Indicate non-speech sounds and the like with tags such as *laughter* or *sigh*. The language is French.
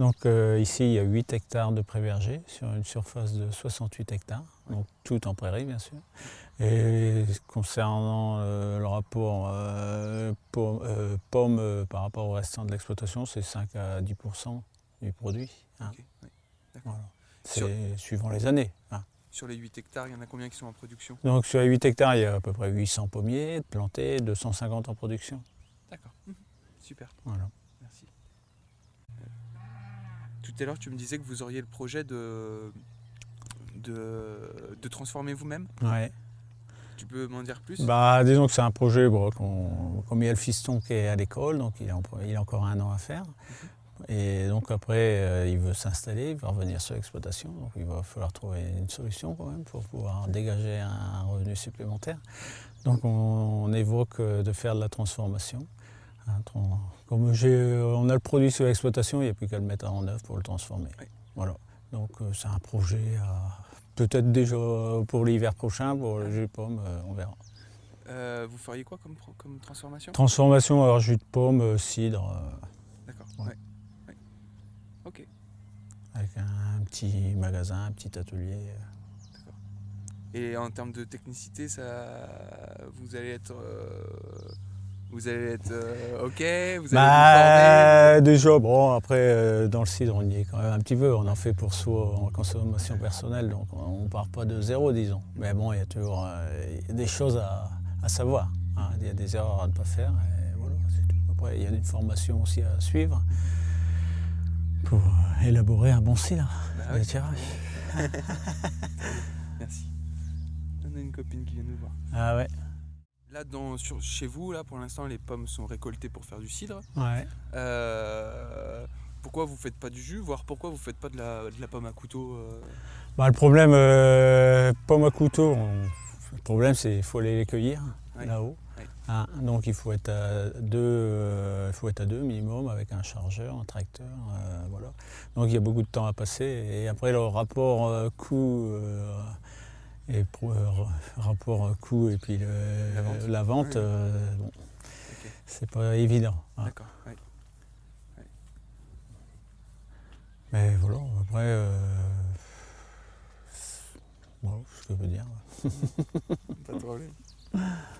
Donc euh, ici, il y a 8 hectares de pré-verger sur une surface de 68 hectares, donc tout en prairie bien sûr. Et concernant euh, le rapport euh, pomme, par rapport au restant de l'exploitation, c'est 5 à 10% du produit. Hein. C'est suivant les années. Hein. Sur les 8 hectares, il y en a combien qui sont en production? Donc sur les 8 hectares, il y a à peu près 800 pommiers plantés, 250 en production. D'accord, mmh. super. Voilà. Merci. Tout à l'heure, tu me disais que vous auriez le projet de, de, transformer vous-même Ouais. Tu peux m'en dire plus? Bah, Disons que c'est un projet, bon, comme il y a le fiston qui est à l'école, donc il a, il a, encore un an à faire. Mhm. Et donc après, euh, il veut s'installer, il va revenir sur l'exploitation. Donc il va falloir trouver une solution quand même pour pouvoir dégager un revenu supplémentaire. Donc on, évoque euh, de faire de la transformation. Hein, comme on a le produit sur l'exploitation, il n'y a plus qu'à le mettre en œuvre pour le transformer. Voilà. Donc euh, c'est un projet peut-être déjà pour l'hiver prochain, pour le jus de pomme, on verra. vous feriez quoi comme, comme transformation? Transformation, alors jus de pomme, cidre. D'accord. Avec un petit magasin, un petit atelier. Et en termes de technicité, ça, vous allez être, euh, vous allez être euh, ok, vous allez bah, Déjà, bon, après euh, dans le cidre, on y est quand même un petit peu. On en fait pour soi en consommation personnelle, donc on ne part pas de zéro, disons. Mais bon, il y a toujours des choses à, savoir. Hein. Il y a des erreurs à ne pas faire. Et voilà, Après, il y a une formation aussi à suivre pour élaborer un bon cidre bah de tirage. *laughs* Merci. On a une copine qui vient nous voir. Ah ouais. Là, dans, sur, chez vous, là, pour l'instant, les pommes sont récoltées pour faire du cidre. Ouais. Euh, pourquoi vous faites pas du jus, voire pourquoi vous faites pas de la, de la pomme à couteau euh? Bah, Le problème, euh, pomme à couteau, le problème c'est qu'il faut aller les cueillir là-haut. Ah, donc il faut, être à deux, il faut être à deux minimum avec un chargeur, un tracteur. Voilà. Donc il y a beaucoup de temps à passer. Et après le rapport coût et rapport coût et puis la vente, c'est pas évident. Hein. D'accord. Mais voilà, après, voilà ce que je veux dire. pas de problème. *laughs*